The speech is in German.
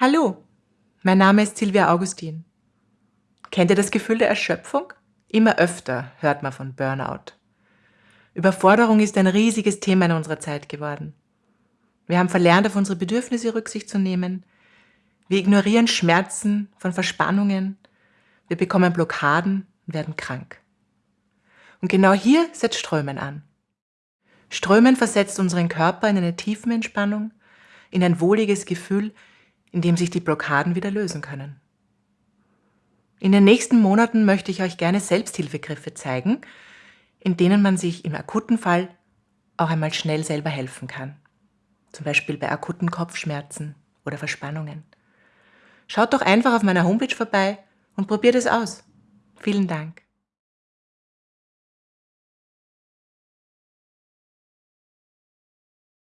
Hallo, mein Name ist Silvia Augustin. Kennt ihr das Gefühl der Erschöpfung? Immer öfter hört man von Burnout. Überforderung ist ein riesiges Thema in unserer Zeit geworden. Wir haben verlernt, auf unsere Bedürfnisse Rücksicht zu nehmen. Wir ignorieren Schmerzen von Verspannungen. Wir bekommen Blockaden und werden krank. Und genau hier setzt Strömen an. Strömen versetzt unseren Körper in eine Tiefenentspannung, in ein wohliges Gefühl, in dem sich die Blockaden wieder lösen können. In den nächsten Monaten möchte ich euch gerne Selbsthilfegriffe zeigen, in denen man sich im akuten Fall auch einmal schnell selber helfen kann. Zum Beispiel bei akuten Kopfschmerzen oder Verspannungen. Schaut doch einfach auf meiner Homepage vorbei und probiert es aus. Vielen Dank.